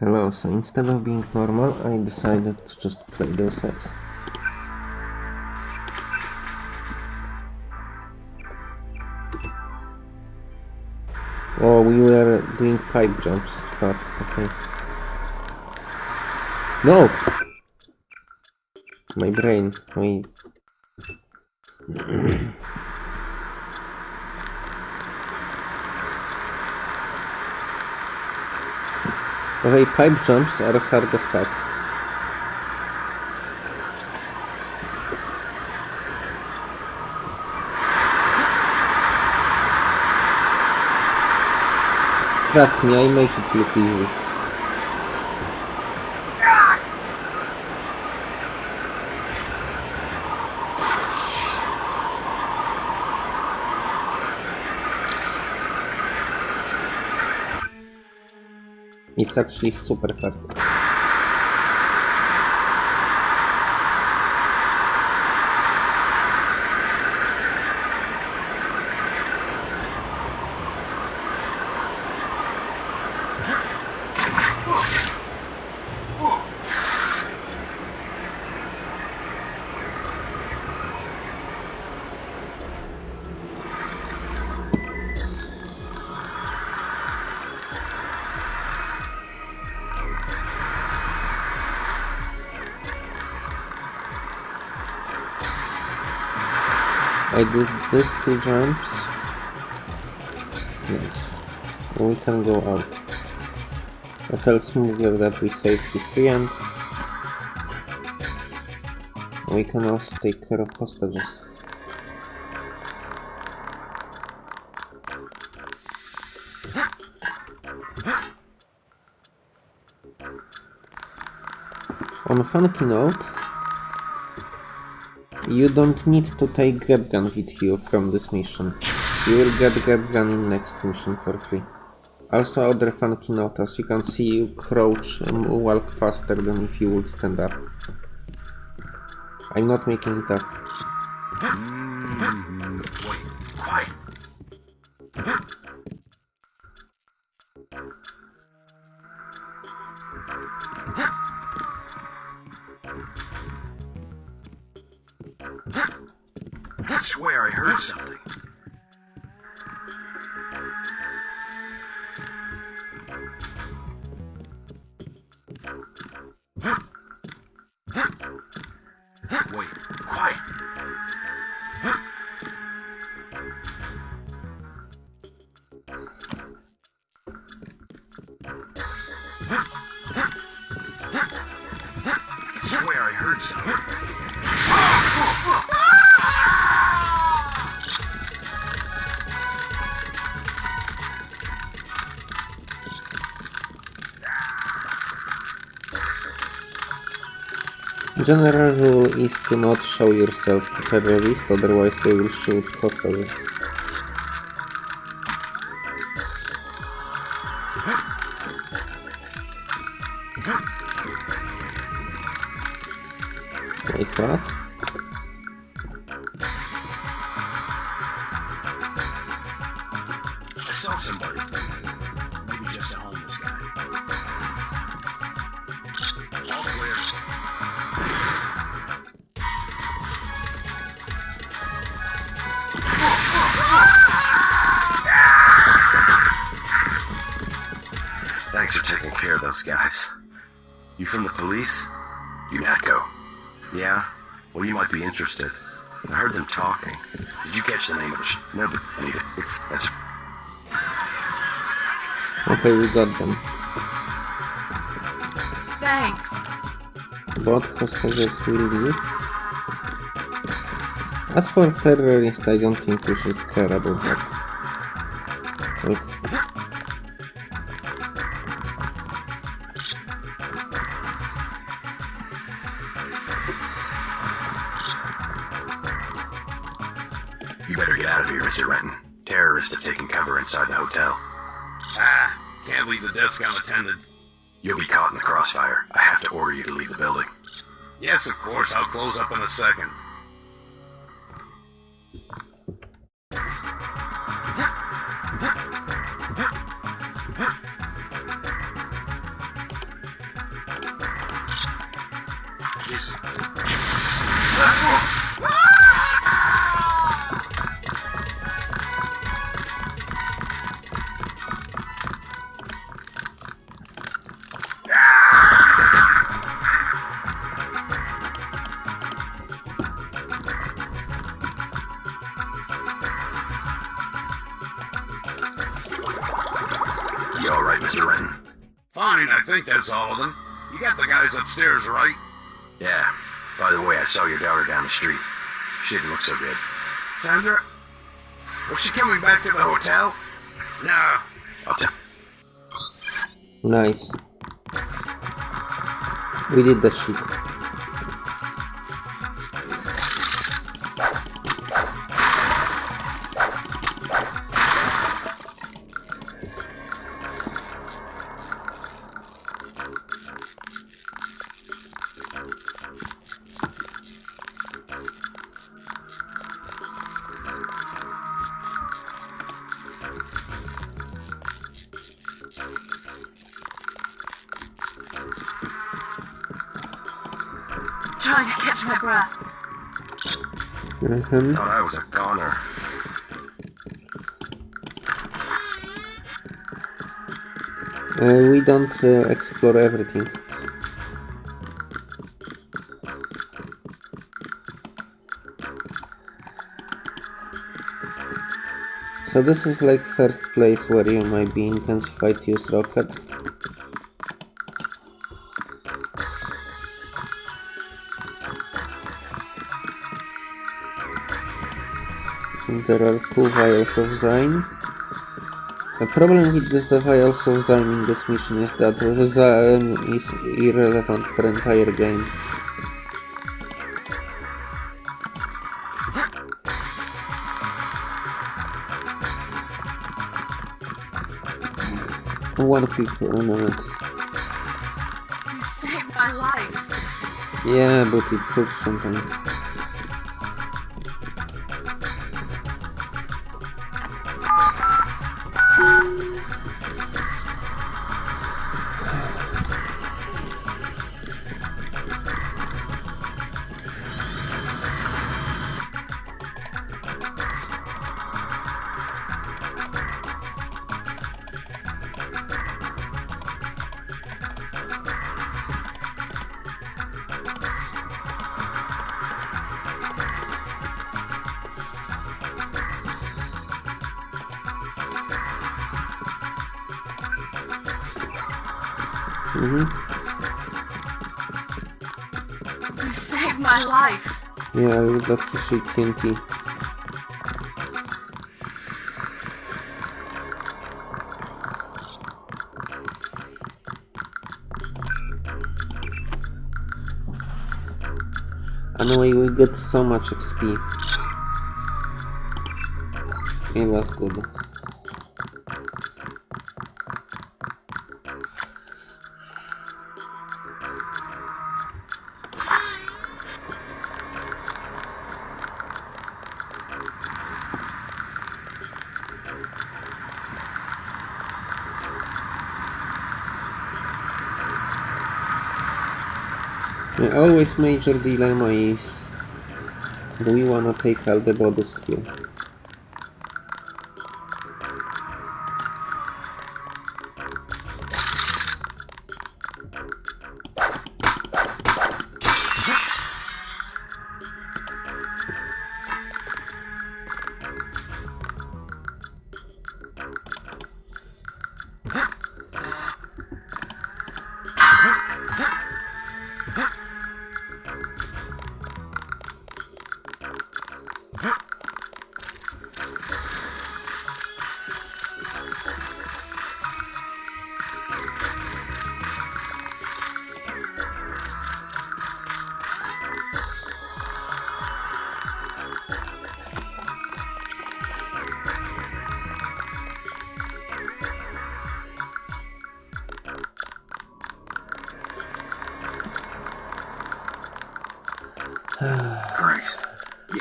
Hello, so instead of being normal, I decided to just play Deus Ex. Oh, we were doing pipe jumps. Fuck, okay. No! My brain, my... Okay, pipe jumps are hard as fuck. Trust me, I make it look easy. It's actually super hard. These two jumps. Yes. We can go out. I tell Smuggler that we saved his friend. We can also take care of hostages. On a funky note, you don't need to take GEP gun with you from this mission. You will get GEP gun in next mission for free. Also other funky note, as you can see you crouch and walk faster than if you would stand up. I'm not making it up. Hmm, swear I heard something. General rule is to not show yourself to terrorists, otherwise they will shoot hostages. Okay, we got them. Thanks. Both hostages will leave. As for terrorists, I don't think we should care about that. Wait. You better get out of here, Mr. Renton. Terrorists have taken cover inside the hotel. Ah, can't leave the desk unattended. You'll be caught in the crossfire. I have to order you to leave the building. Yes, of course, I'll close up in a second. I think all of them. You got the guys upstairs, right? Yeah. By the way, I saw your daughter down the street. She didn't look so good. Sandra? Was she coming back to the hotel? No. I'll tell. Nice. We did the shit. Mhm. Thought I was a goner. Uh, we don't uh, explore everything. So this is like first place where you might be intensified to use rocket. There are two vials of Zyme. The problem with this vials of Zyme in this mission is that the Zyme is irrelevant for entire game. One quick moment. You saved my life. Yeah, but it took some time. See TNT. Anyway, we got so much XP. It was good. Always major dilemma is do we wanna take out the bodies here?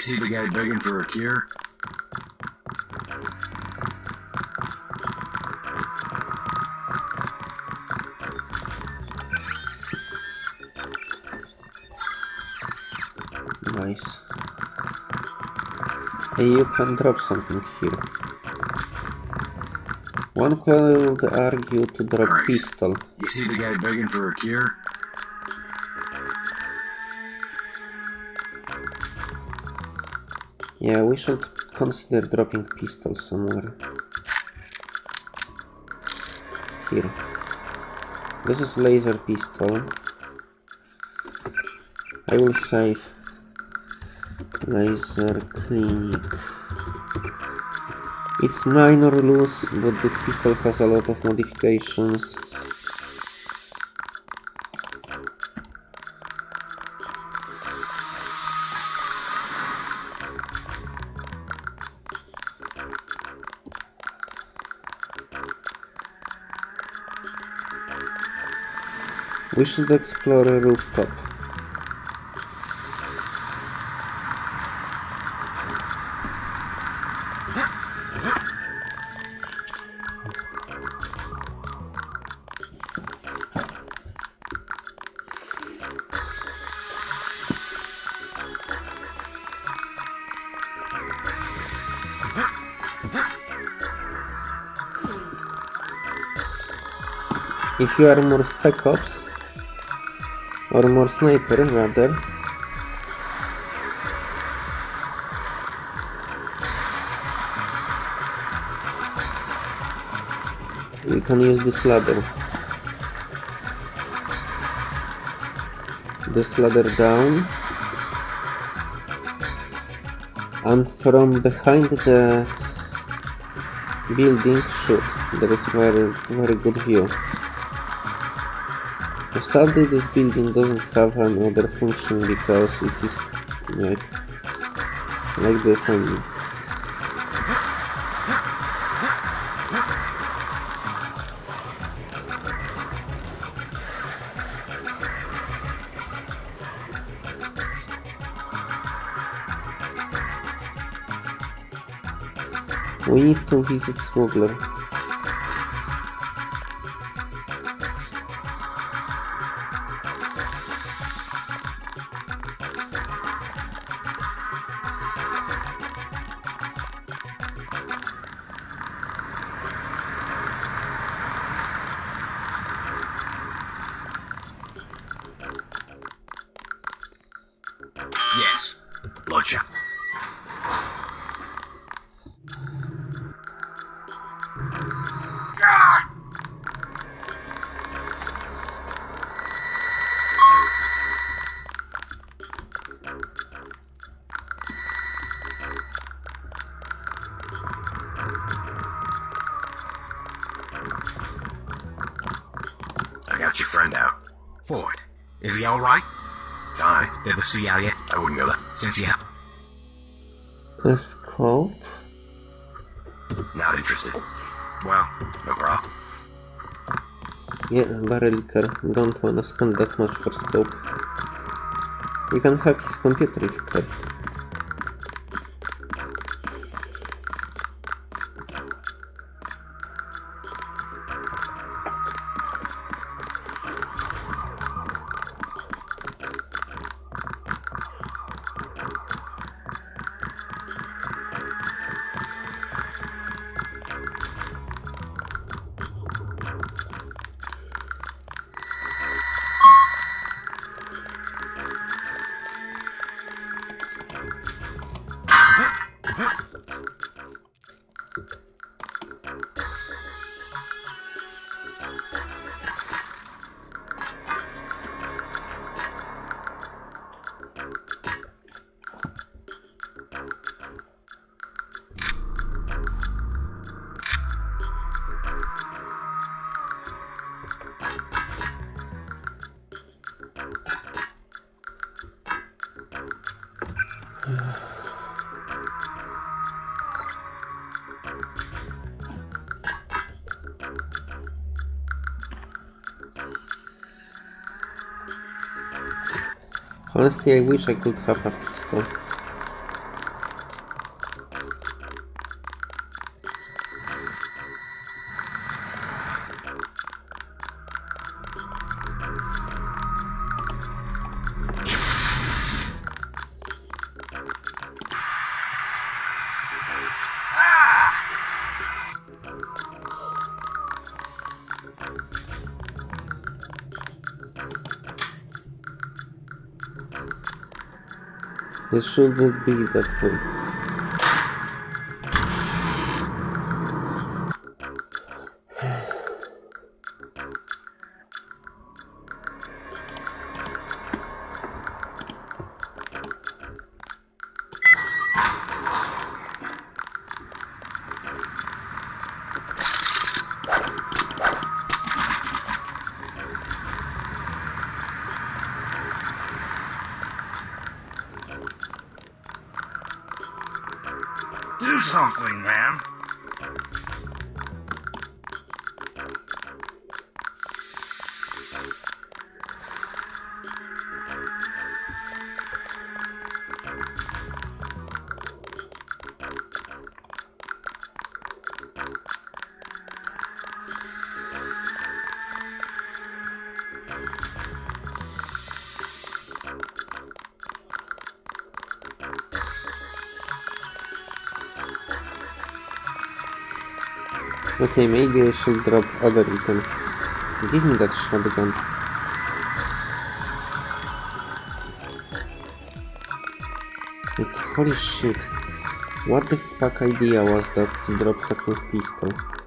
See the guy begging for a cure? Nice. Hey, you can drop something here. One could argue to drop Christ. pistol. You see the guy begging for a cure? Yeah, we should consider dropping pistol somewhere. Here. This is laser pistol. I will save laser clinic. It's minor loose, but this pistol has a lot of modifications. We should explore a rooftop. If you are more spec ops, or more sniper rather, we can use this ladder. This ladder down. And from behind the building shoot. There is very very good view. Sadly this building doesn't have another function because it is like like this only. We need to visit Smuggler. Car. Don't wanna spend that much for scope. We can hack his computer if you care. Wish I could have a pistol. It shouldn't be Okay, maybe I should drop other item. Give me that shotgun. Like, holy shit. What the fuck idea was that to drop fucking pistol?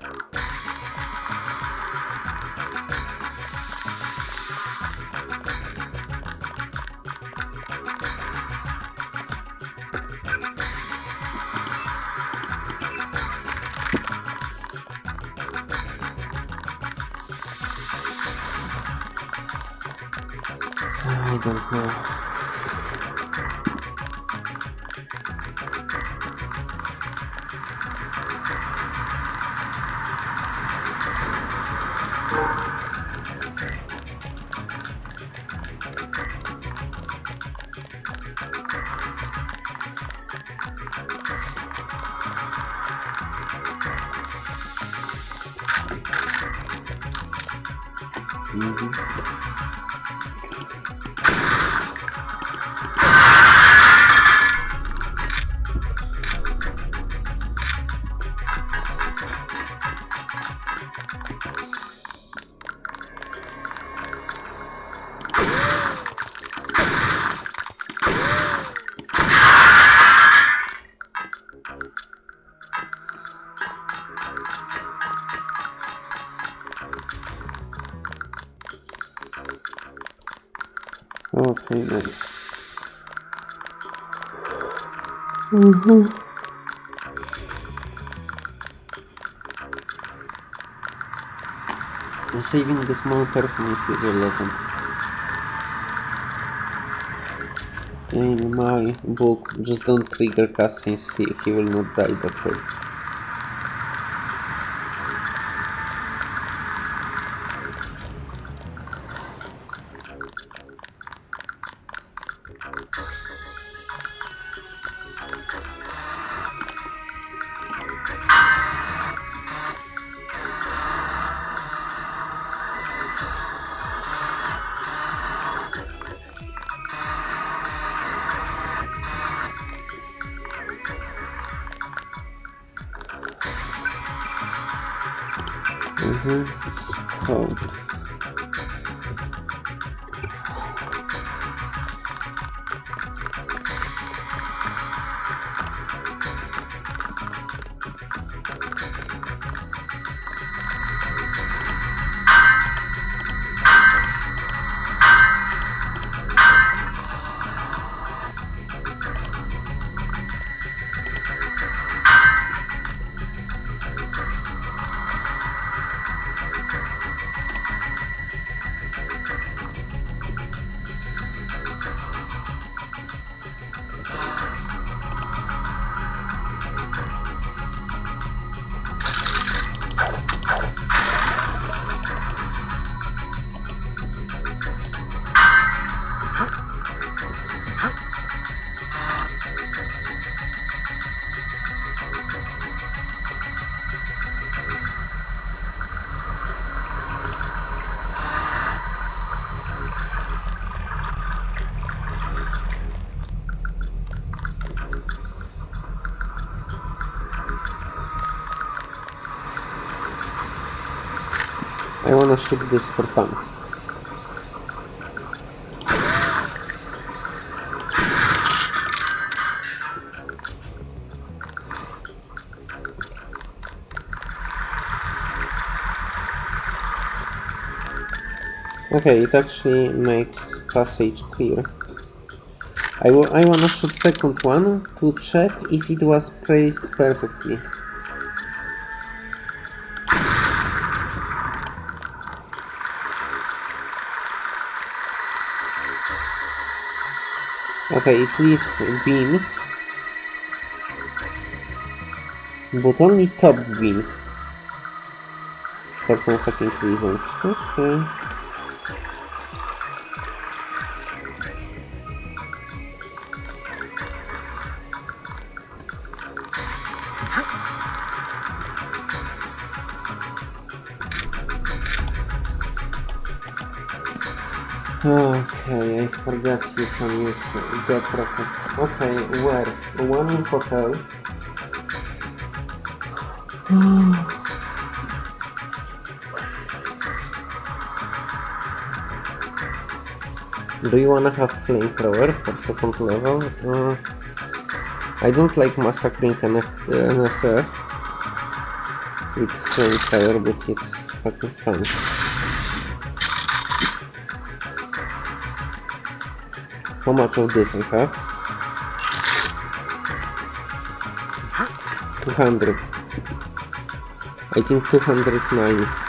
Saving the small person is irrelevant. In my book, just don't trigger cutscenes, he, he will not die that way. should this for fun. Okay, it actually makes passage clear. I, I wanna shoot second one to check if it was placed perfectly. Okay, it leaves beams, but only top beams. For some fucking reasons. Okay. Forgot you can use GEP rockets. Okay, where? One in hotel. Do you wanna have flamethrower for second level? Uh, I don't like massacring uh, NSF with flamethrower, but it's fucking fun. How much of this I have? 200. I think 209.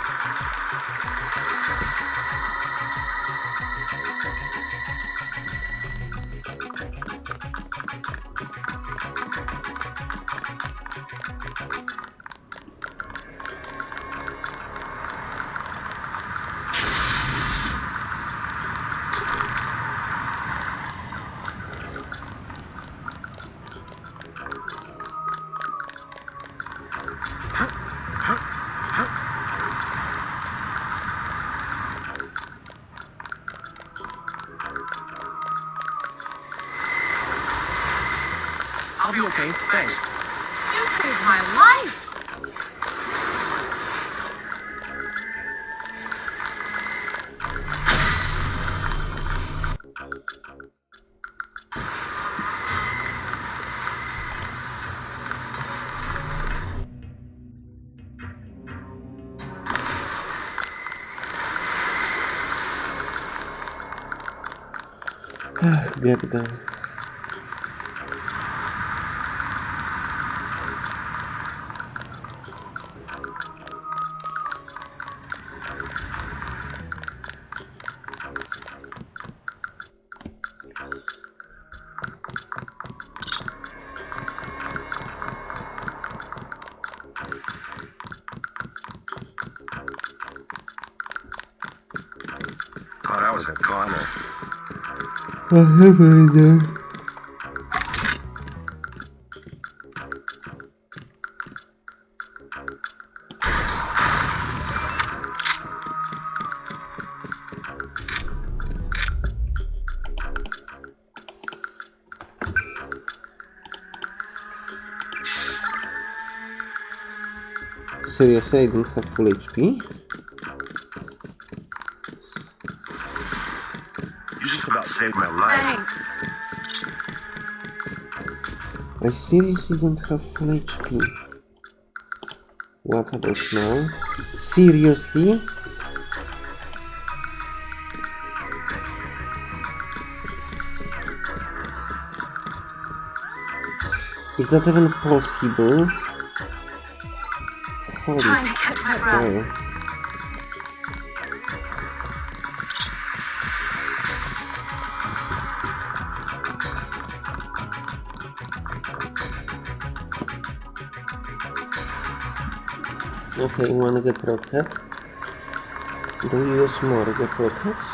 GEP gun. Happened there? Seriously, I don't have full HP? You just about saved my life. Thanks. I seriously don't have full HP. What about now? Seriously? Is that even possible? Holy Trying to catch my breath. Okay, one GEP rocket. Do you use more GEP rockets?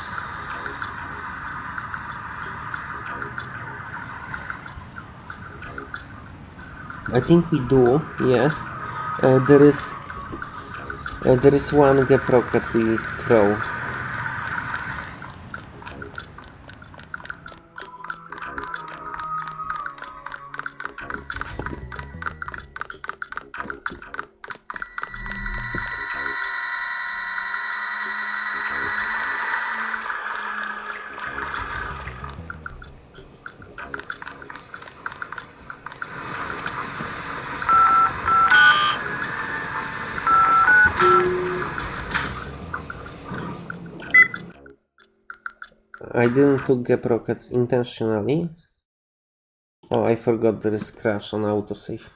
I think we do, yes. Uh, there is uh, there is one GEP rocket we throw. I didn't took GEP rockets intentionally. Oh, I forgot there is crash on autosave.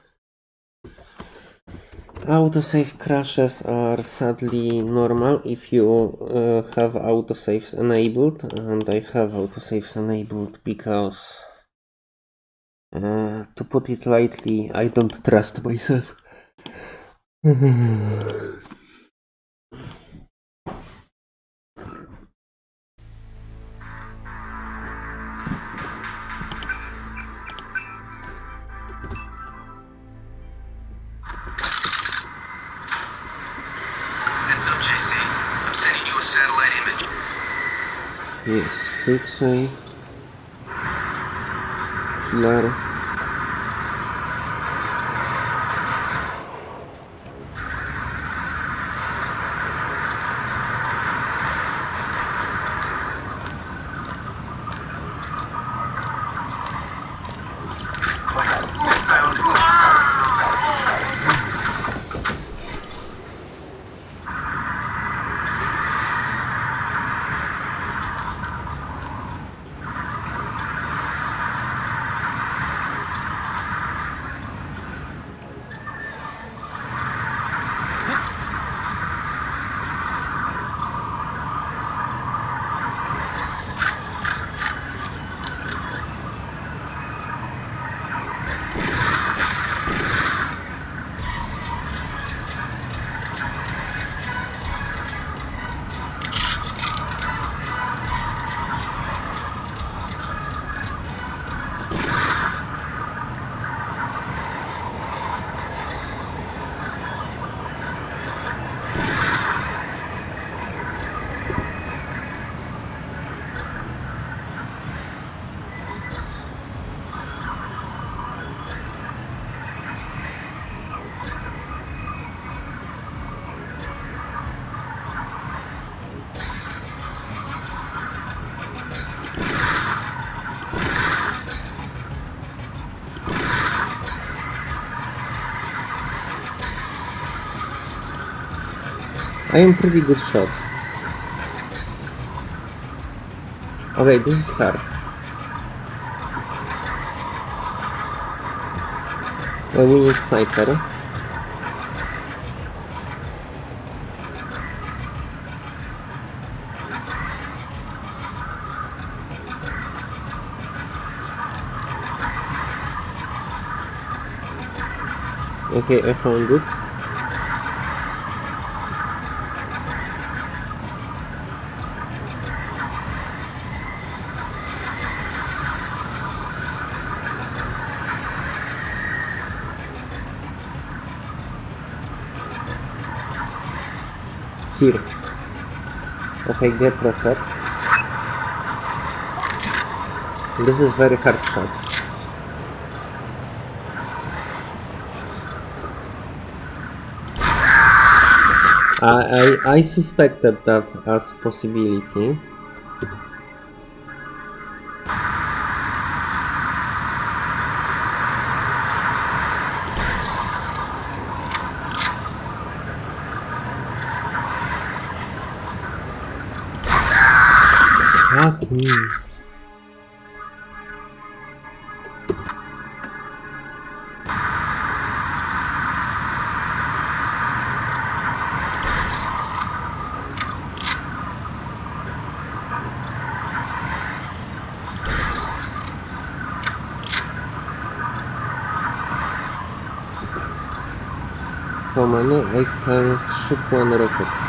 Autosave crashes are sadly normal if you uh, have autosaves enabled, and I have autosaves enabled because, uh, to put it lightly, I don't trust myself. Yes, quick save. Killer. I am pretty good shot. Okay, this is hard. Uh, we need sniper. Okay, I found it. Here. Okay, GEP rocket. This is very hard shot. I, I, I suspected that as possibility. Fuck me. How many? I can shoot one rocket.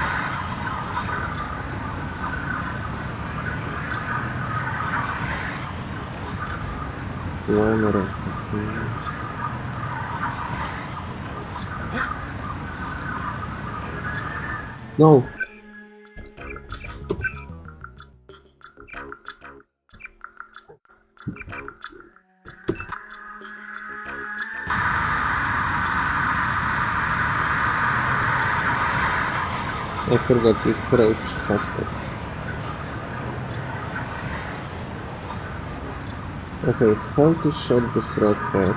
One rocket. No. I forgot you crouch Okay, how to shut this rocket?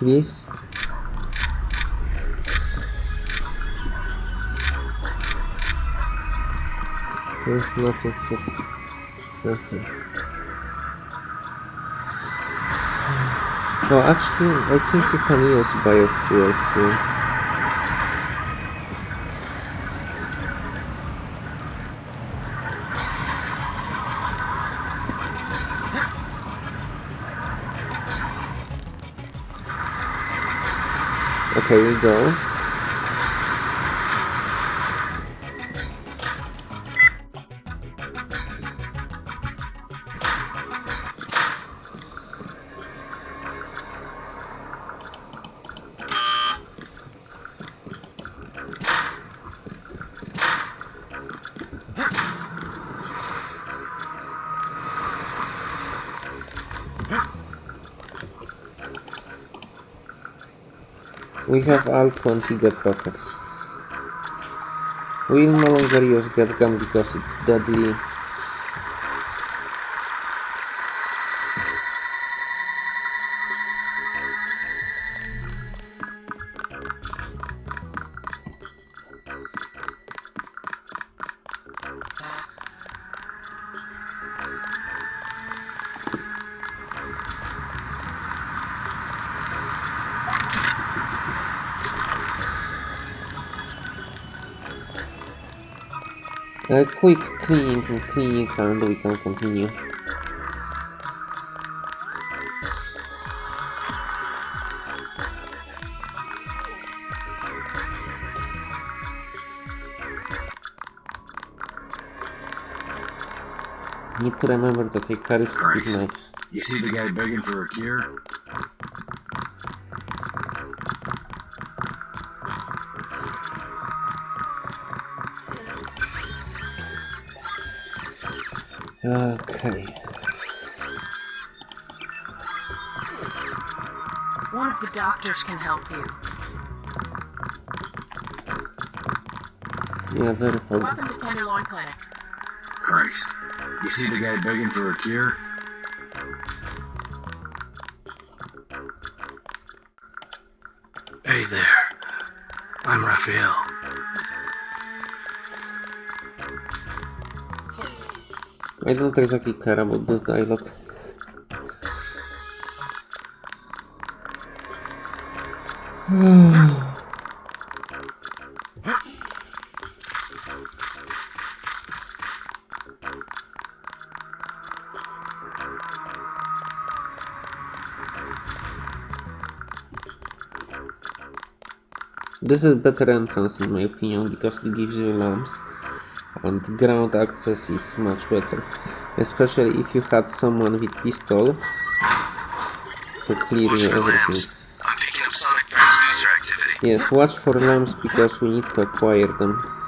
Please. There's nothing here. Okay. No, actually, I think you can use biofuel here. Okay, we go. We have all 20 GEP rockets. We will no longer use GEP gun because it's deadly. A quick cleaning and cleaning and we can continue. Need to remember that I carry stupid Christ. knives. You see the guy begging for a cure? Okay. One of the doctors can help you. Yeah, very probably. Welcome to Tenderloin Clinic. Christ. You see the guy begging for a cure? I don't exactly care about this dialogue. This is better entrance in my opinion because it gives you lamps and ground access is much better. Especially if you had someone with pistol to clear you everything. I'm up sonic activity. Yes, watch for lamps because we need to acquire them.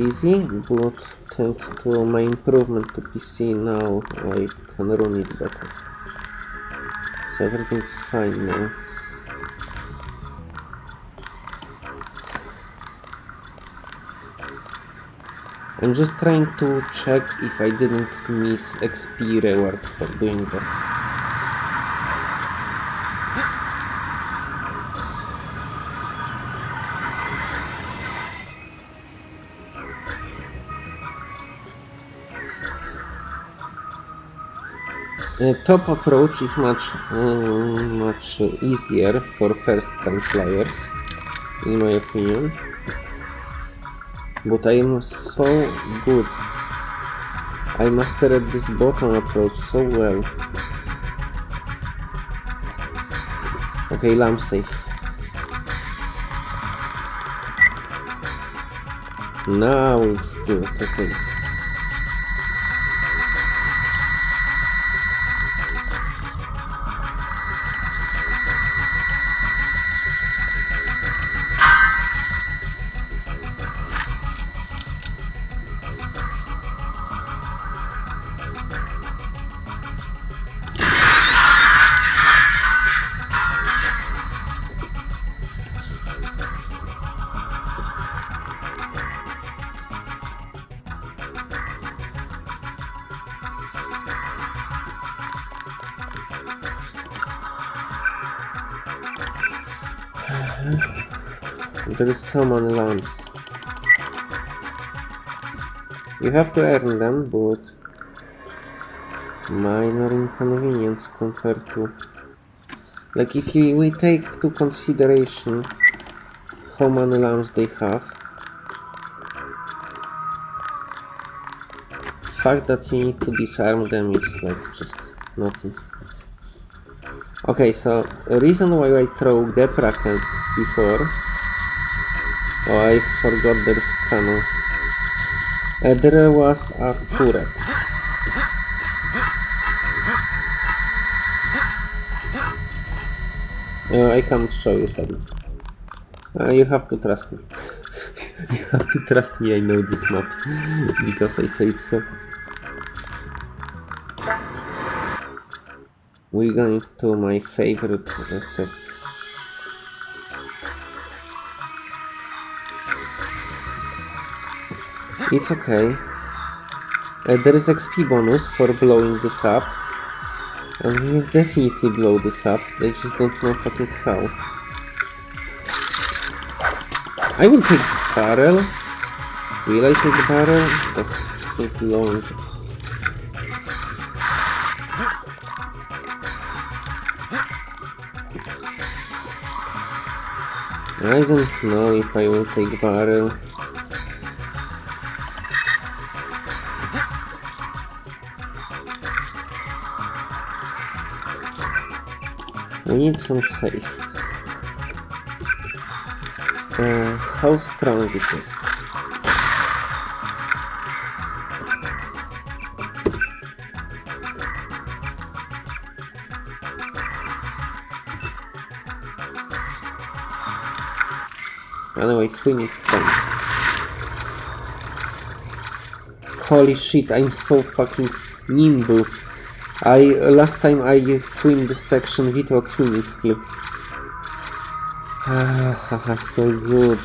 Easy, but thanks to my improvement to PC now I can run it better. So everything is fine now. I'm just trying to check if I didn't miss XP reward for doing that. Top approach is much uh, much easier for first time flyers, in my opinion. But I am so good. I mastered this bottom approach so well. Okay, lamp safe. Now it's good, okay. You have to earn them, but minor inconvenience compared to like if you, we take to consideration how many lamps they have fact that you need to disarm them is like just nothing. Okay so reason why I throw GEP rockets before oh I forgot there's cannon there was a turret Uh, I can't show you something. Uh, you have to trust me. you have to trust me, I know this map. because I say it so. We're going to my favorite uh. It's okay. Uh, there is XP bonus for blowing this up. And we will definitely blow this up, they just don't know fucking how. I will take barrel. Will I take barrel? That's too long. I don't know if I will take barrel. We need some safe. Uh, how strong it is? Anyway, we need 10. Holy shit, I'm so fucking nimble. I last time I swim this section without swimming skill. Ah, so good.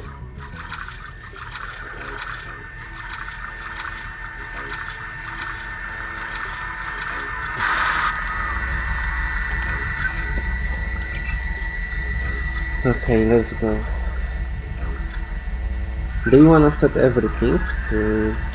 Okay, let's go. Do you wanna set everything? Mm.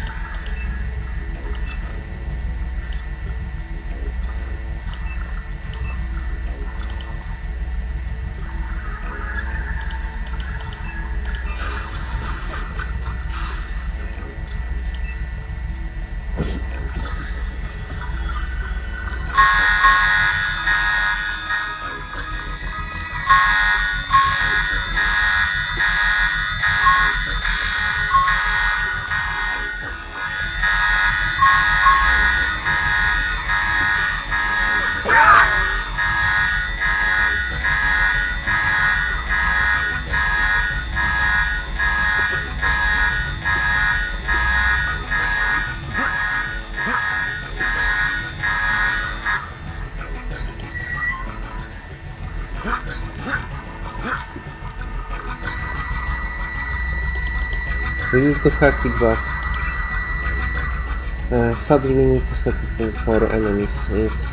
We need to hack it back. Uh, set it for enemies. It's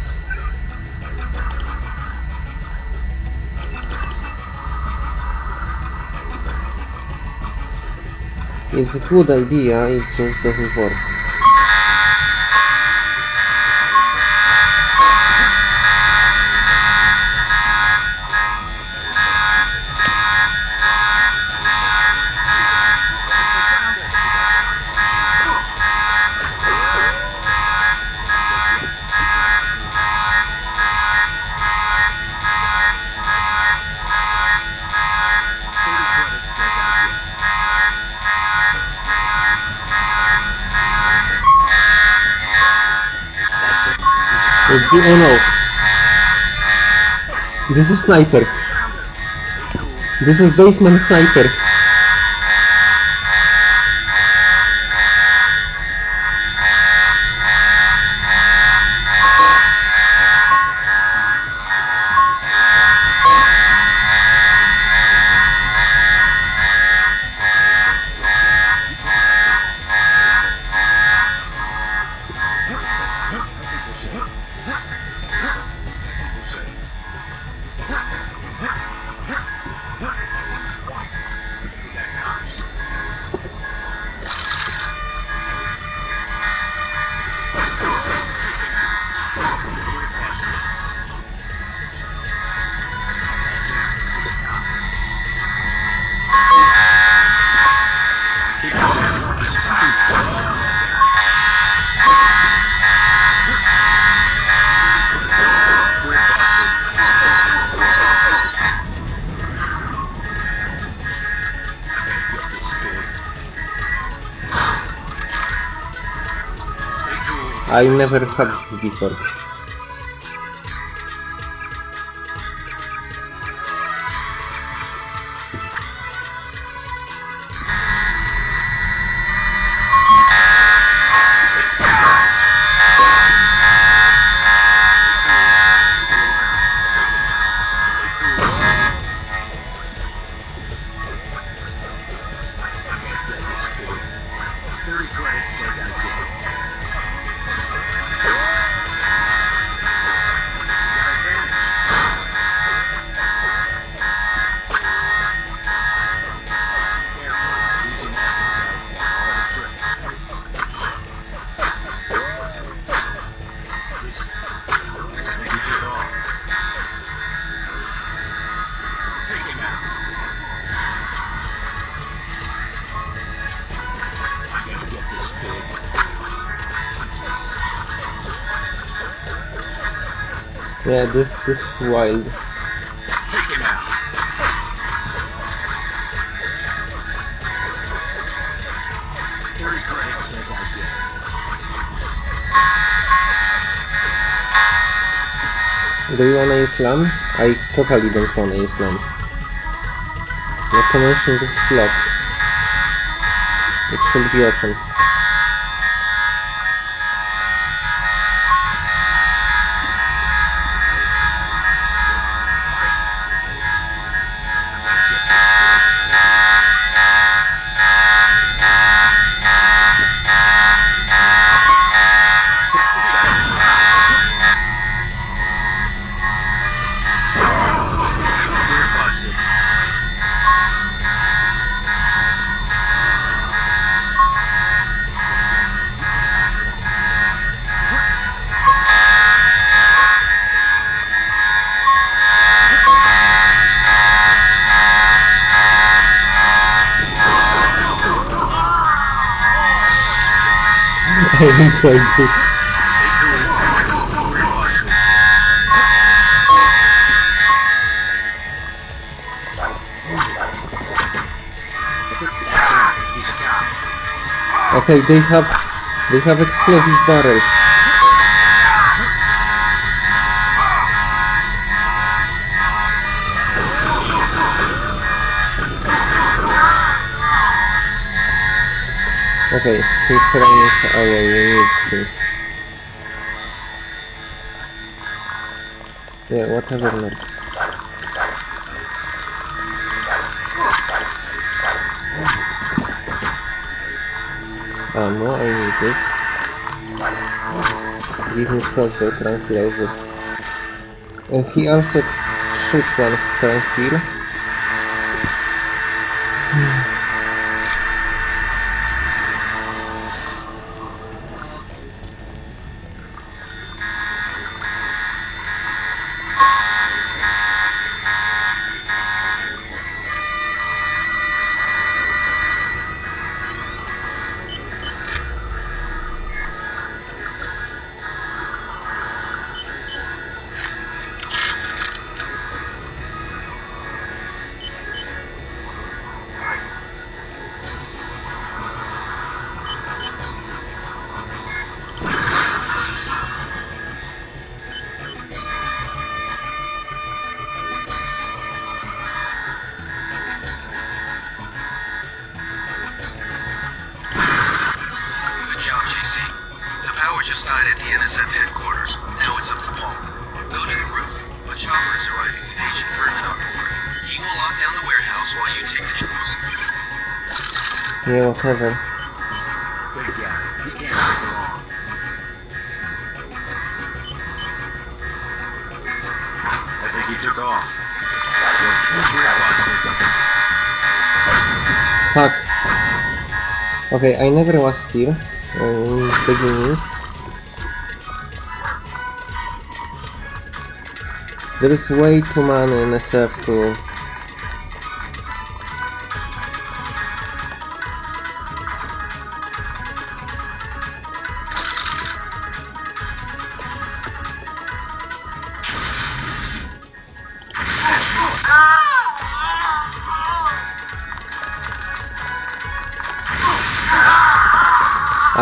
It's a good idea, it just doesn't work. Oh no. This is sniper. This is basement sniper. I never had before. This is wild. Do you wanna use LAN? I totally don't wanna use LAN. The connection is locked. It should be open. I enjoyed this. Okay, they have they have explosive barrels. Okay, we need to. Yeah, whatever not. Ammo, I need it. Give me crossbow tranquilizers. Uh, he also shoots one tranquil. Can't. I think he took off. Fuck. Okay, I never was here in the beginning. There is way too many NSF to...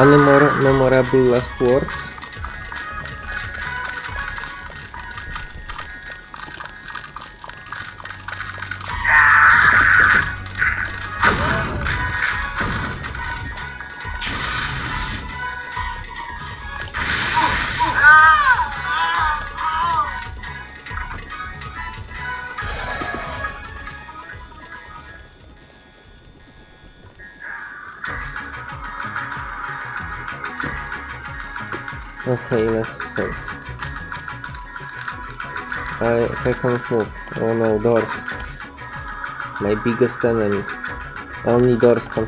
memorable last words? Can't move. Oh no, doors. My biggest enemy. Only doors can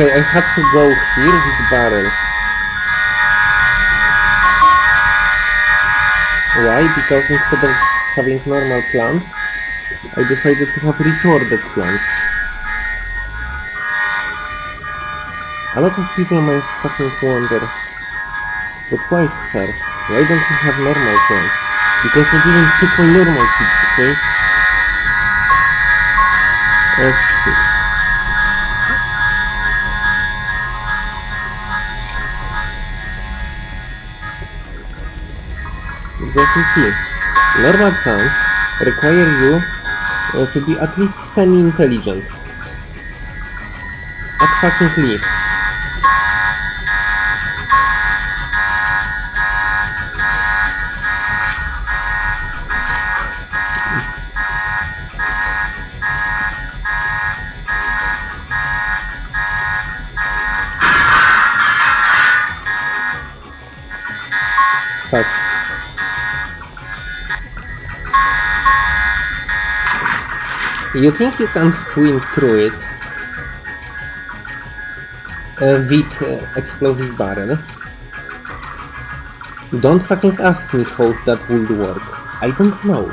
Okay, I had to go here with barrel. Why? Because instead of having normal plants, I decided to have retarded plants. A lot of people might fucking wonder, but why, sir? Why don't you have normal plants? Because I didn't pick my normal seeds, okay? F6. Normal plants require you uh, to be at least semi-intelligent. At fucking least. You think you can swim through it uh, with uh, explosive barrel? Don't fucking ask me how that would work. I don't know.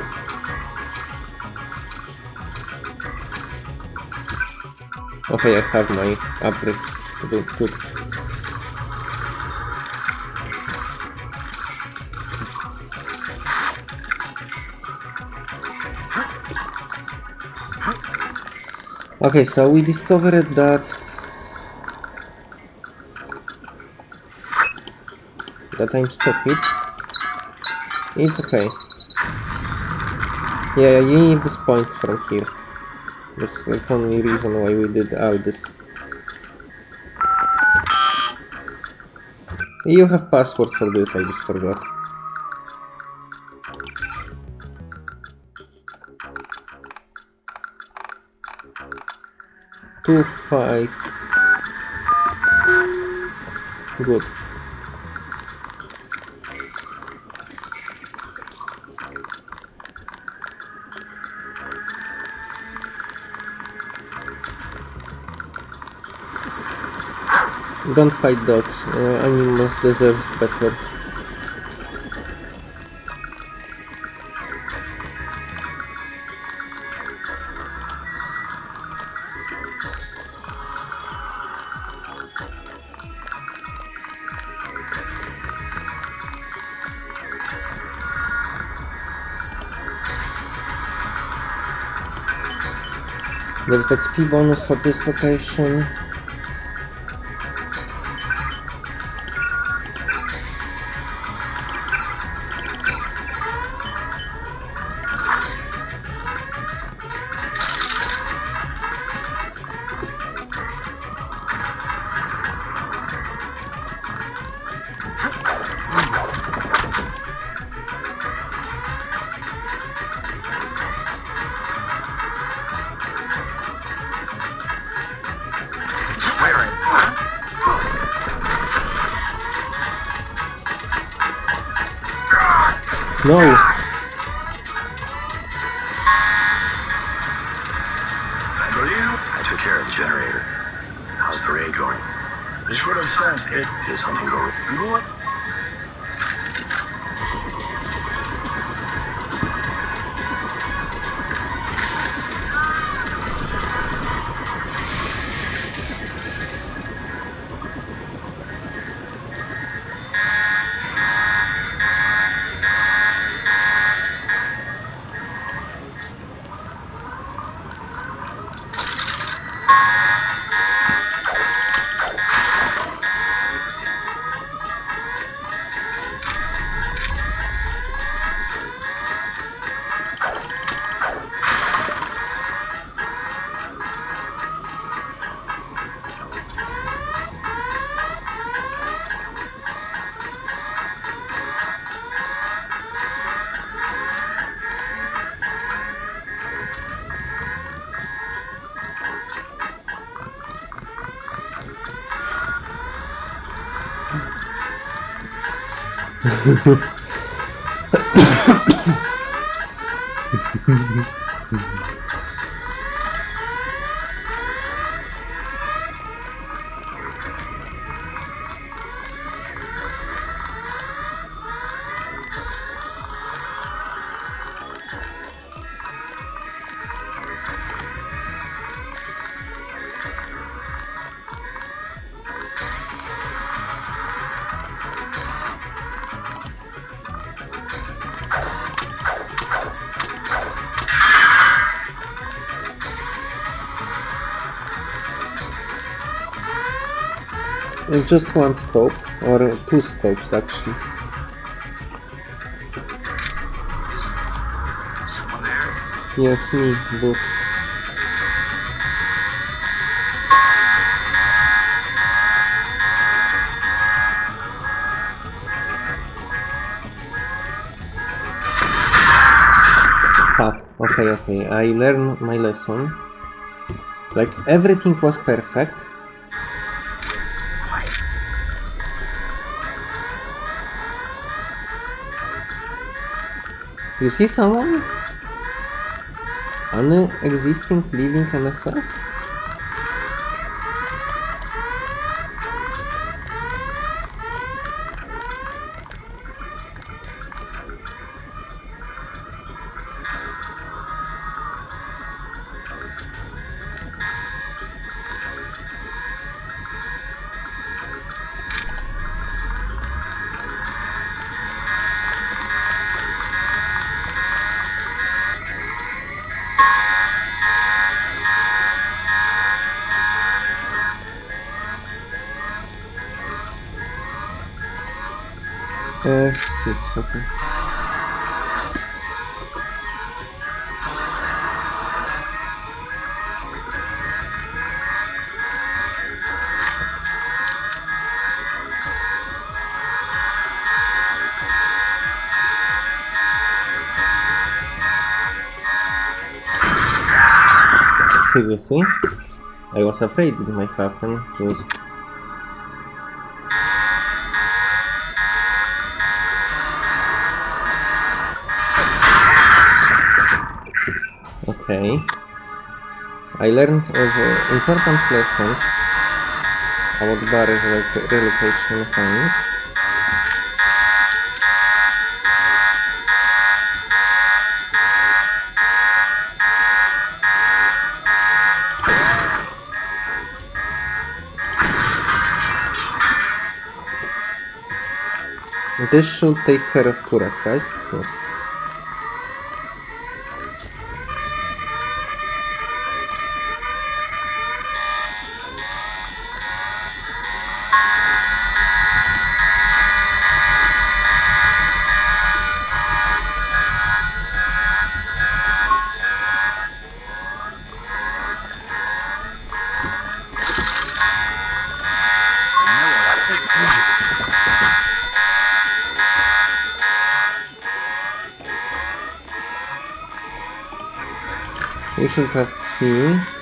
Okay, I have my upgrade. Good. Okay, so we discovered that that I'm stupid. It's okay. Yeah, you need this point from here. That's the only reason why we did all this. You have password for this, I just forgot. Two five. Good. Don't fight dogs. Uh, animals deserve better. There's XP bonus for this location. And just one scope, or two scopes actually. Yes, me, but Fuck. Ah, okay, okay. I learned my lesson. Like everything was perfect. You see someone? Unexisting living NSF? F6, okay. Seriously? I was afraid it might happen. Just Okay. I learned of uh, important lessons about relo- relocation mechanics. This should take care of Kurak, right? Yes. Have key.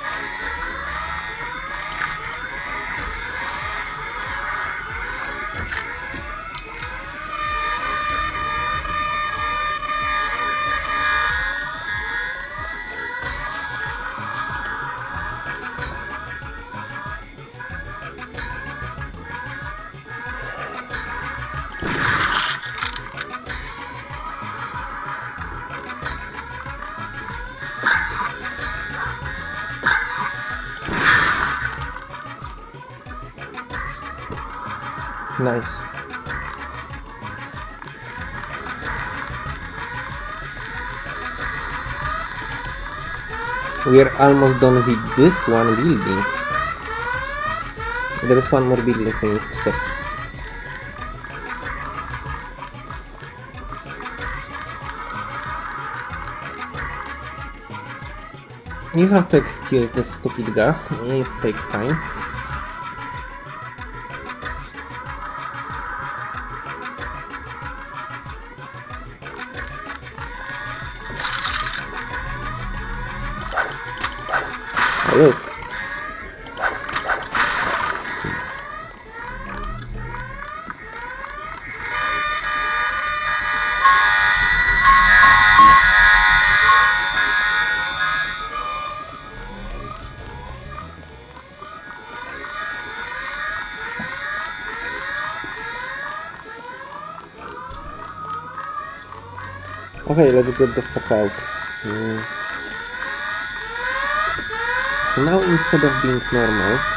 We are almost done with this one building. There is one more building to search. You have to excuse this stupid gas, it takes time. Okay, let's get the fuck out. Mm. So now instead of being normal,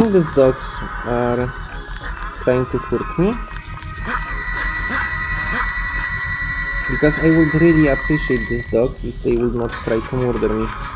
think these dogs are trying to hurt me? Because I would really appreciate these dogs if they would not try to murder me.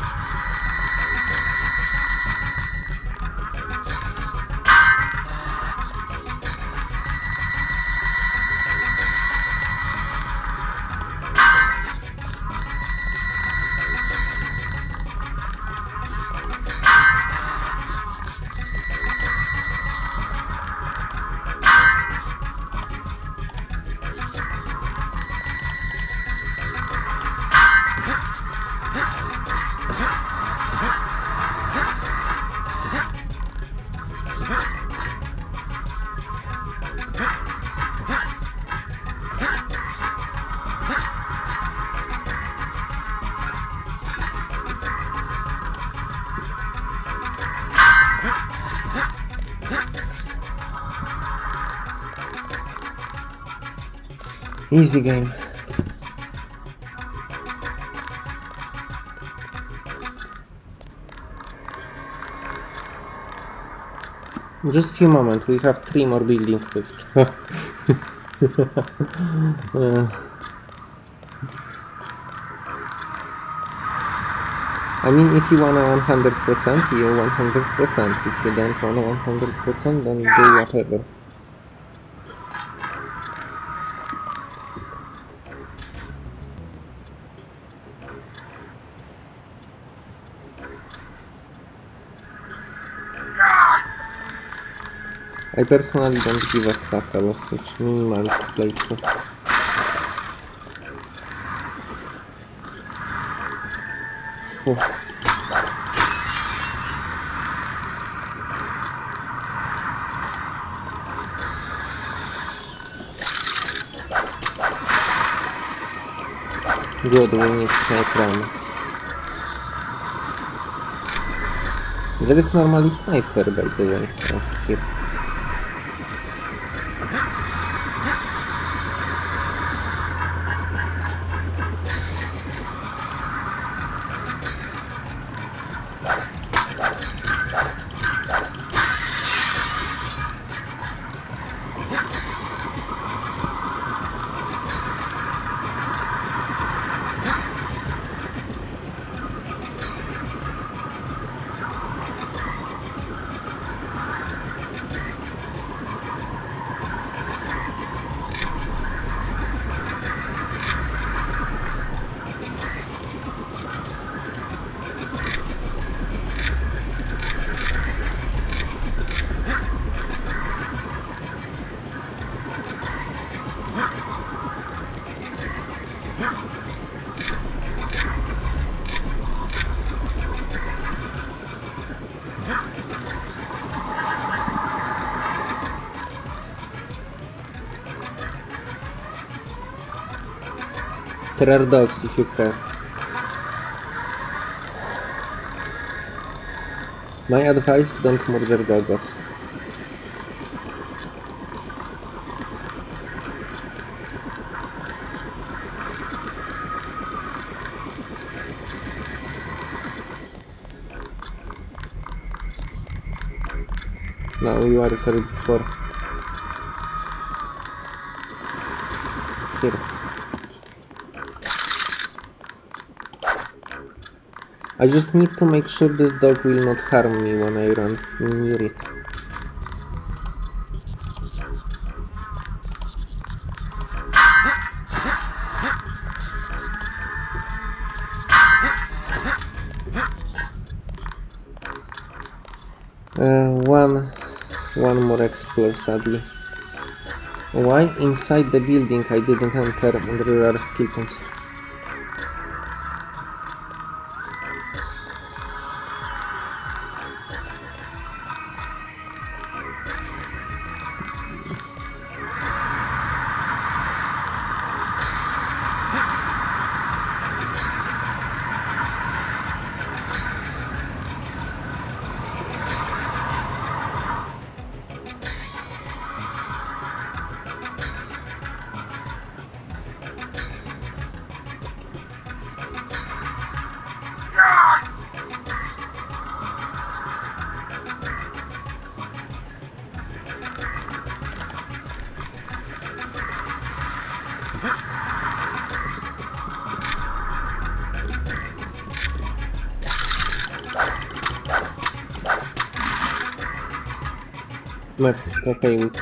Easy game. Just a few moments, we have three more buildings to explore. Uh, I mean, if you wanna 100%, you 100%. If you don't wanna 100%, then do whatever. I personally don't give a fuck about such minimal places. Phew. Good, we need sniper ammo. There is normally sniper by the way. Oh, here. You care. My advice, don't murder dogs. No, you are sorry before. Here. I just need to make sure this dog will not harm me when I run near it. Uh, one, one more explore sadly. Why inside the building I didn't enter and there are skeletons?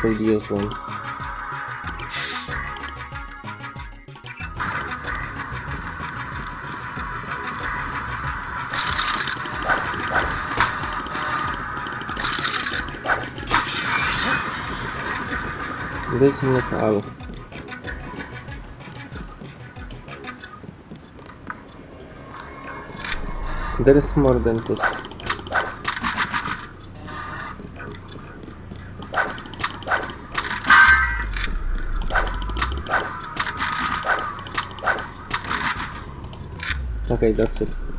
Could one. All. There is more than this. Okay, that's it.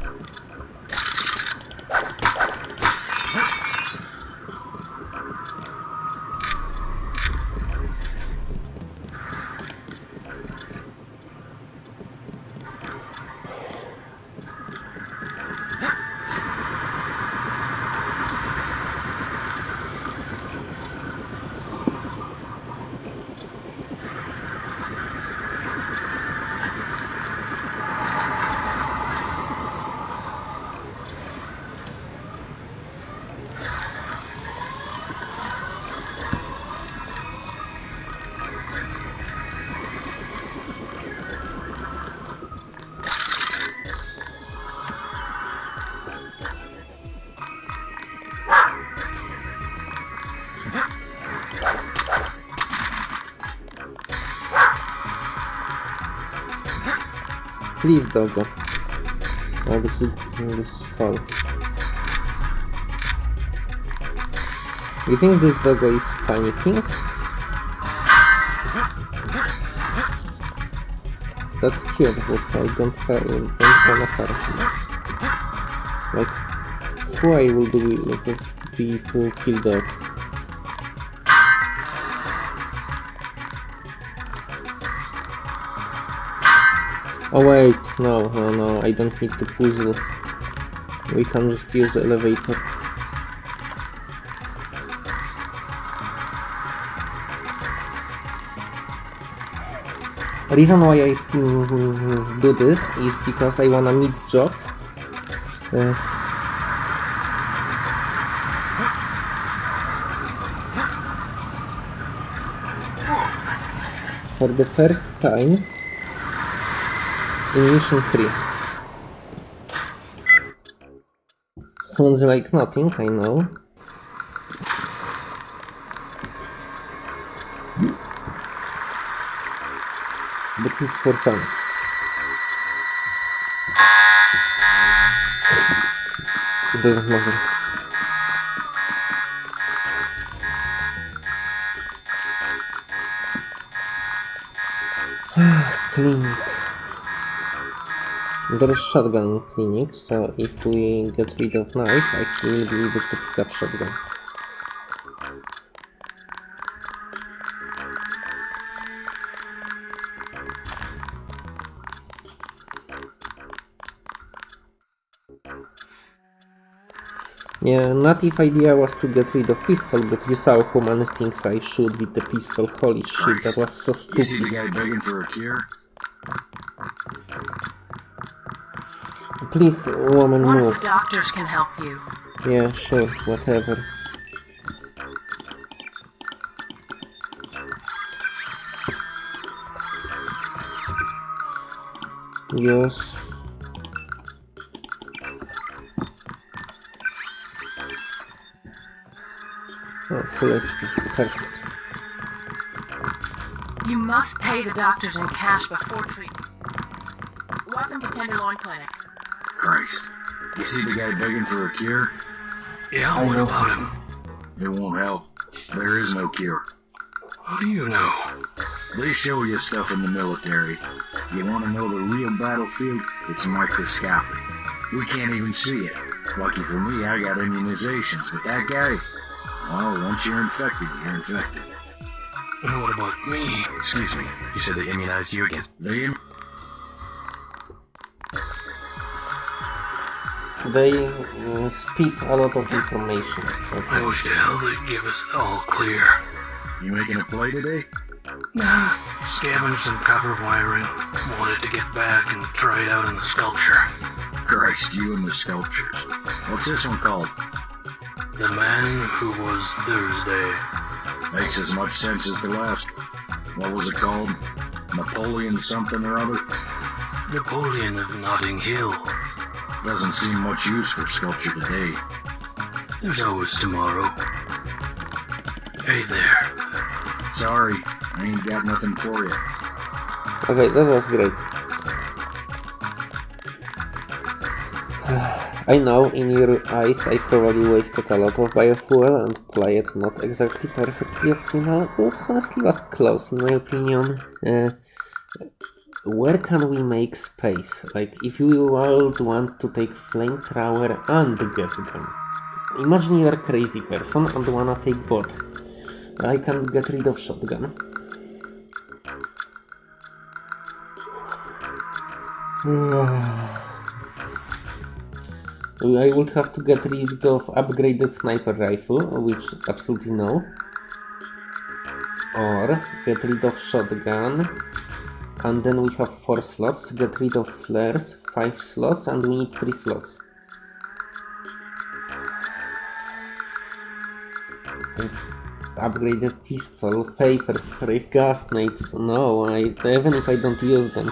Please, doggo. Oh, this is oh, this is hard. You think this doggo is panicking? That's cute, but I don't have, don't wanna. Like, why would we like, be to kill dog? Oh wait, no, no, no, I don't need to puzzle. We can just use the elevator. Reason why I do this is because I wanna meet Jock. Uh, for the first time in mission 3. Sounds like nothing, I know. But it's for fun. It doesn't matter. Clinic. There is shotgun clinic, so if we get rid of knife, I will be able to pick up shotgun. Yeah, native idea was to get rid of pistol, but you saw how many things I shoot with the pistol. Holy shit, that was so You see the stupid. guy begging for a cure? Please, woman, One of move. the doctors can help you. Yeah, sure, whatever. Yes. Oh, full HP. Perfect. You must pay the doctors in cash before treatment. Welcome to Tenderloin Clinic. Christ. You see the guy begging for a cure? Yeah, what about him? It won't help. There is no cure. How do you know? They show you stuff in the military. You want to know the real battlefield? It's microscopic. We can't even see it. Lucky for me, I got immunizations, but that guy, well, once you're infected, you're infected. And what about me? Excuse me. You said they immunized you against. They im- They uh, speak a lot of information. so- I wish to hell they'd give us the all clear. You making a play today? Nah, scavenged some copper wiring. Wanted to get back and try it out in the sculpture. Christ, you and the sculptures. What's this one called? The man who was Thursday. Makes as much sense as the last. What was it called? Napoleon something or other? Napoleon of Notting Hill. Doesn't seem much use for sculpture today. There's always tomorrow. Hey there. Sorry, I ain't got nothing for you. Okay, that was great. I know in your eyes I probably wasted a lot of biofuel and played not exactly perfectly optimal, but honestly was close in my opinion. Uh, where can we make space? Like, if you would want to take flamethrower and GEP gun. Imagine you're a crazy person and wanna take both. I can get rid of shotgun. I would have to get rid of upgraded sniper rifle, which absolutely no. Or get rid of shotgun. And then we have 4 slots, get rid of flares, 5 slots, and we need 3 slots. Upgraded pistol, pepper spray, gas nades. No, I, even if I don't use them.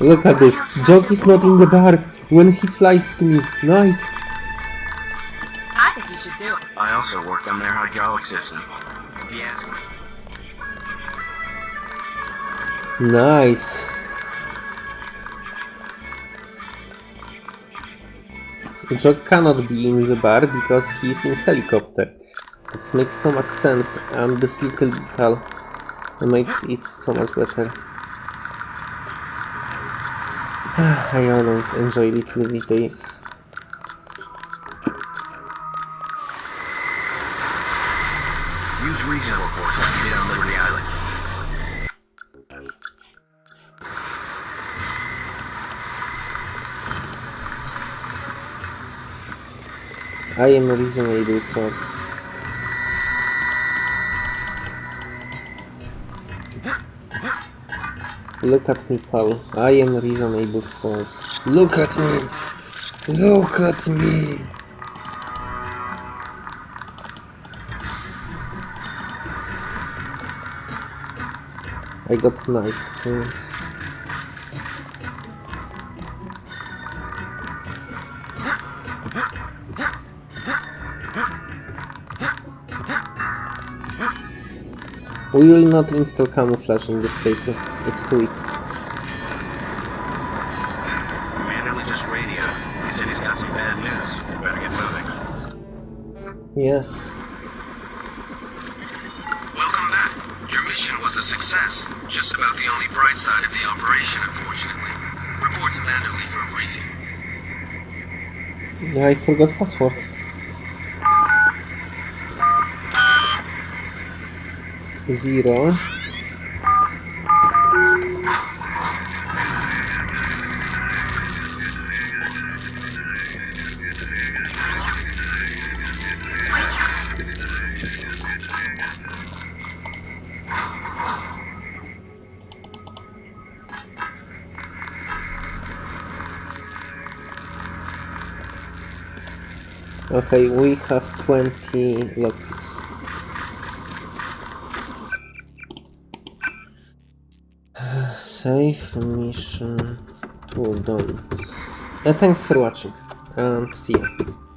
Look at this. Jock is not in the bar when he flies to me. Nice. I think you should do it. I also worked on their hydraulic system. If you ask me. Nice. Jock cannot be in the bar because he is in helicopter. It makes so much sense and this little detail makes it so much better. I always enjoy little details. Use reasonable force to get on Liberty Island. I am reasonable force. Look at me, Paul. I am reasonable force. Look at me! Look at me! I got knife. Hmm. We will not install camouflage in this paper. It's too weak. Commander was just radio. He said he's got some bad news. We better get moving. Yes. Welcome back. Your mission was a success. Just about the only bright side of the operation, unfortunately. Report to Manderley for a briefing. I forgot password. Zero. Okay, we have 20 lockpicks. Save mission tool done. Uh, thanks for watching and see you.